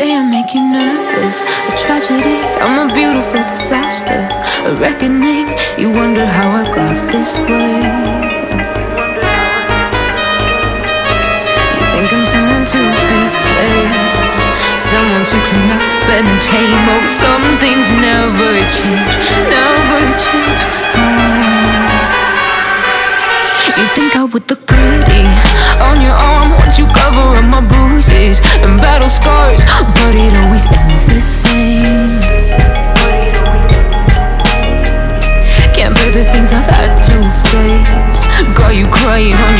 say I make you nervous. A tragedy, I'm a beautiful disaster. A reckoning, you wonder how I got this way. You think I'm someone to be saved, someone to clean up and tame. Oh, some things never change, never change. Oh. You think I would look pretty The things I've had to face. Got you crying on your